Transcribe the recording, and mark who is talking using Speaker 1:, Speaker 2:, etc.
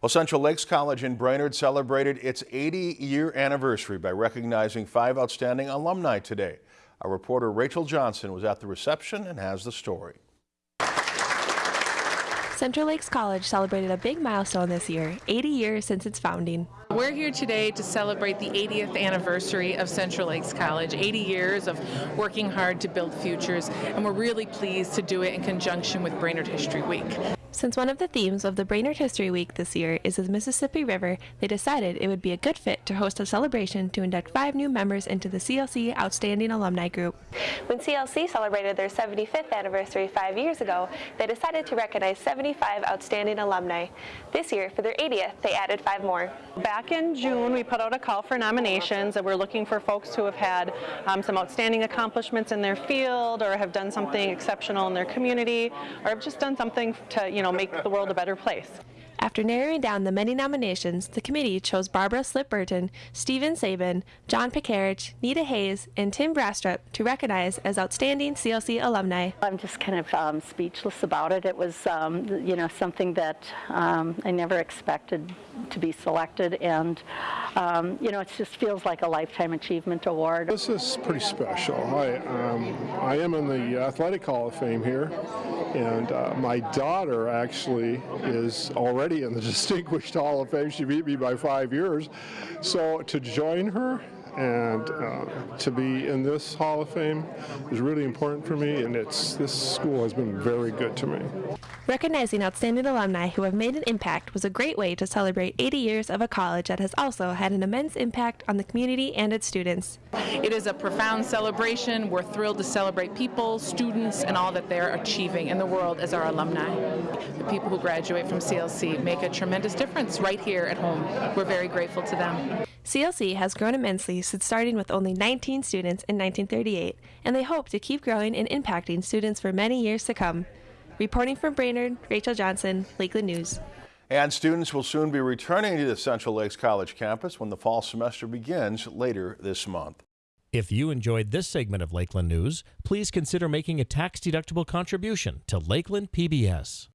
Speaker 1: Well, Central Lakes College in Brainerd celebrated its 80-year anniversary by recognizing five outstanding alumni today. Our reporter Rachel Johnson was at the reception and has the story.
Speaker 2: Central Lakes College celebrated a big milestone this year, 80 years since its founding.
Speaker 3: We're here today to celebrate the 80th anniversary of Central Lakes College, 80 years of working hard to build futures, and we're really pleased to do it in conjunction with Brainerd History Week.
Speaker 2: Since one of the themes of the Brainerd History Week this year is the Mississippi River, they decided it would be a good fit to host a celebration to induct five new members into the CLC Outstanding Alumni Group. When CLC celebrated their 75th anniversary five years ago, they decided to recognize 75 outstanding alumni. This year, for their 80th, they added five more.
Speaker 4: Back in June, we put out a call for nominations, and we're looking for folks who have had um, some outstanding accomplishments in their field, or have done something exceptional in their community, or have just done something to, you know, make the world a better place.
Speaker 2: After narrowing down the many nominations, the committee chose Barbara Slip Burton, Stephen Sabin, John Picarich, Nita Hayes, and Tim Brastrup to recognize as outstanding CLC alumni.
Speaker 5: I'm just kind of um, speechless about it. It was, um, you know, something that um, I never expected to be selected, and um, you know, it just feels like a lifetime achievement award.
Speaker 6: This is pretty special. I, um, I am in the Athletic Hall of Fame here, and uh, my daughter actually is already in the Distinguished Hall of Fame. She beat me by five years. So to join her and uh, to be in this Hall of Fame is really important for me, and it's this school has been very good to me.
Speaker 2: Recognizing outstanding alumni who have made an impact was a great way to celebrate 80 years of a college that has also had an immense impact on the community and its students.
Speaker 3: It is a profound celebration. We're thrilled to celebrate people, students, and all that they're achieving in the world as our alumni. The people who graduate from CLC make a tremendous difference right here at home. We're very grateful to them.
Speaker 2: CLC has grown immensely since starting with only 19 students in 1938, and they hope to keep growing and impacting students for many years to come. Reporting from Brainerd, Rachel Johnson, Lakeland News.
Speaker 1: And students will soon be returning to the Central Lakes College campus when the fall semester begins later this month.
Speaker 7: If you enjoyed this segment of Lakeland News, please consider making a tax-deductible contribution to Lakeland PBS.